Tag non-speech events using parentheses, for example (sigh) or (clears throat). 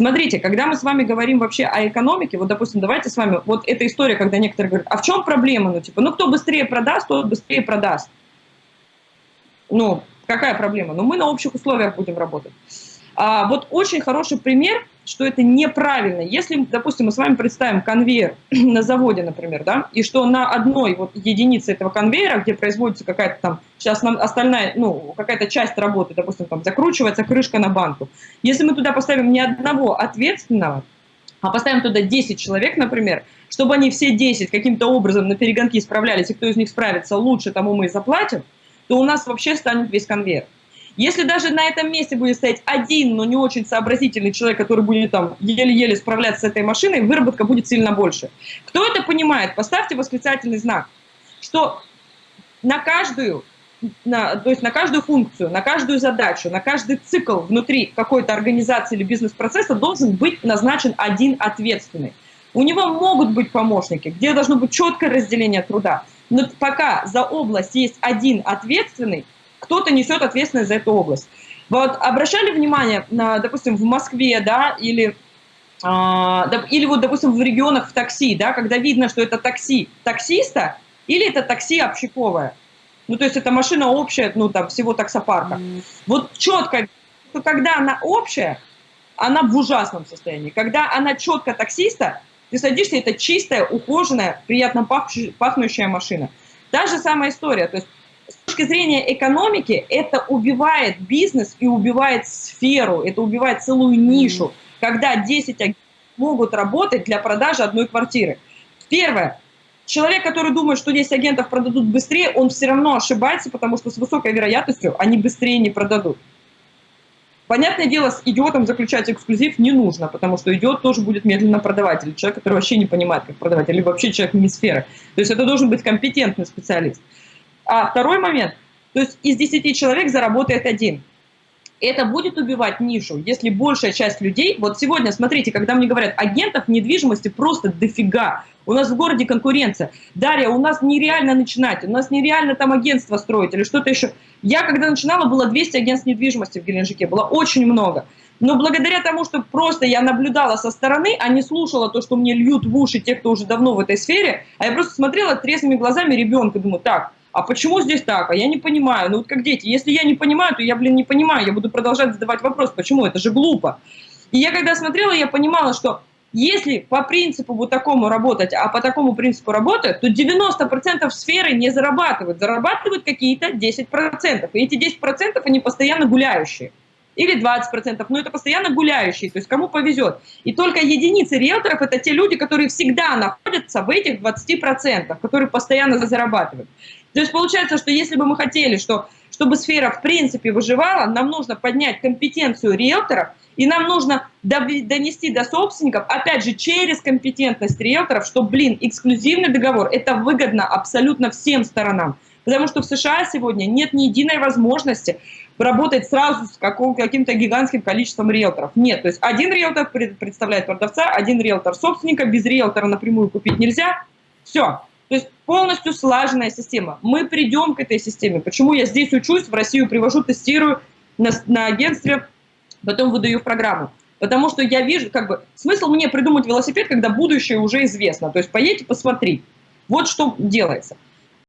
Смотрите, когда мы с вами говорим вообще о экономике, вот, допустим, давайте с вами, вот эта история, когда некоторые говорят, а в чем проблема? Ну, типа, ну, кто быстрее продаст, тот быстрее продаст. Ну, какая проблема? Ну, мы на общих условиях будем работать. А, вот очень хороший пример, что это неправильно. Если, допустим, мы с вами представим конвейер (clears throat) на заводе, например, да, и что на одной вот единице этого конвейера, где производится какая-то там, сейчас нам остальная, ну, какая-то часть работы, допустим, там закручивается крышка на банку. Если мы туда поставим не одного ответственного, а поставим туда 10 человек, например, чтобы они все 10 каким-то образом на перегонки справлялись, и кто из них справится лучше, тому мы и заплатим, то у нас вообще станет весь конвейер. Если даже на этом месте будет стоять один, но не очень сообразительный человек, который будет там еле-еле справляться с этой машиной, выработка будет сильно больше. Кто это понимает? Поставьте восклицательный знак, что на каждую на, то есть на каждую функцию, на каждую задачу, на каждый цикл внутри какой-то организации или бизнес-процесса должен быть назначен один ответственный. У него могут быть помощники, где должно быть четкое разделение труда. Но пока за область есть один ответственный, кто-то несет ответственность за эту область. Вот обращали внимание, на, допустим, в Москве, да, или, э, или вот, допустим, в регионах в такси, да, когда видно, что это такси таксиста или это такси общаковое. Ну, то есть это машина общая, ну, там, всего таксопарка. Mm. Вот четко, когда она общая, она в ужасном состоянии. Когда она четко таксиста, ты садишься, это чистая, ухоженная, приятно пахнущая машина. Та же самая история. То есть с точки зрения экономики это убивает бизнес и убивает сферу, это убивает целую нишу, когда 10 агентов могут работать для продажи одной квартиры. Первое. Человек, который думает, что 10 агентов продадут быстрее, он все равно ошибается, потому что с высокой вероятностью они быстрее не продадут. Понятное дело, с идиотом заключать эксклюзив не нужно, потому что идиот тоже будет медленно продавать, или человек, который вообще не понимает, как продавать, или вообще человек не сферы. То есть это должен быть компетентный специалист. А второй момент, то есть из 10 человек заработает один. Это будет убивать нишу, если большая часть людей, вот сегодня, смотрите, когда мне говорят, агентов недвижимости просто дофига, у нас в городе конкуренция. Дарья, у нас нереально начинать, у нас нереально там агентство строить или что-то еще. Я, когда начинала, было 200 агентств недвижимости в Геленджике, было очень много. Но благодаря тому, что просто я наблюдала со стороны, а не слушала то, что мне льют в уши те, кто уже давно в этой сфере, а я просто смотрела трезвыми глазами ребенка, думаю, так, а почему здесь так? А я не понимаю. Ну вот как дети, если я не понимаю, то я, блин, не понимаю, я буду продолжать задавать вопрос, почему? Это же глупо. И я когда смотрела, я понимала, что если по принципу вот такому работать, а по такому принципу работают, то 90% сферы не зарабатывают. Зарабатывают какие-то 10%. И эти 10% они постоянно гуляющие или 20%, но это постоянно гуляющие, то есть кому повезет. И только единицы риэлторов – это те люди, которые всегда находятся в этих 20%, которые постоянно зарабатывают. То есть получается, что если бы мы хотели, что, чтобы сфера в принципе выживала, нам нужно поднять компетенцию риэлторов, и нам нужно донести до собственников, опять же, через компетентность риэлторов, что, блин, эксклюзивный договор – это выгодно абсолютно всем сторонам. Потому что в США сегодня нет ни единой возможности работать сразу с каким-то гигантским количеством риэлторов. Нет, то есть один риэлтор представляет продавца, один риэлтор собственника, без риэлтора напрямую купить нельзя. Все. То есть полностью слаженная система. Мы придем к этой системе. Почему я здесь учусь, в Россию привожу, тестирую на, на агентстве, потом выдаю в программу. Потому что я вижу, как бы, смысл мне придумать велосипед, когда будущее уже известно. То есть поедьте, посмотри. Вот что делается.